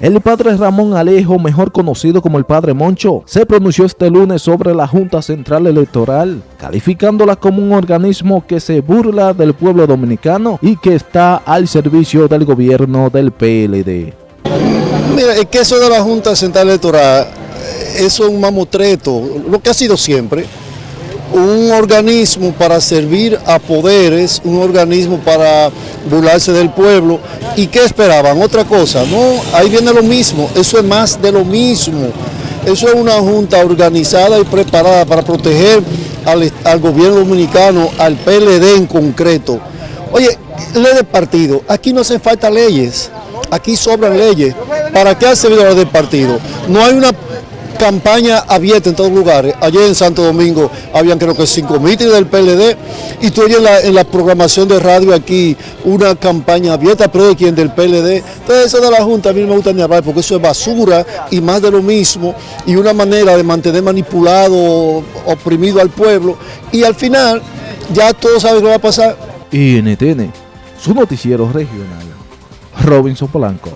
El padre Ramón Alejo, mejor conocido como el padre Moncho, se pronunció este lunes sobre la Junta Central Electoral, calificándola como un organismo que se burla del pueblo dominicano y que está al servicio del gobierno del PLD. Mira, es que eso de la Junta Central Electoral, eso es un mamotreto, lo que ha sido siempre, un organismo para servir a poderes, un organismo para burlarse del pueblo. ¿Y qué esperaban? Otra cosa, no, ahí viene lo mismo, eso es más de lo mismo. Eso es una junta organizada y preparada para proteger al, gobierno dominicano, al PLD en concreto. Oye, ley de partido, aquí no hacen falta leyes, aquí sobran leyes. ¿Para qué hace servido de partido? No hay una campaña abierta en todos lugares. Ayer en Santo Domingo habían creo que cinco mítines del PLD y tú oyes en la, programación de radio aquí una campaña abierta, pero de quien del PLD. Entonces eso de la Junta a mí no me gusta ni hablar porque eso es basura y más de lo mismo y una manera de mantener manipulado, oprimido al pueblo y al final ya todos saben lo que va a pasar. NTN, su noticiero regional, Robinson Polanco.